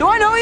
Do I know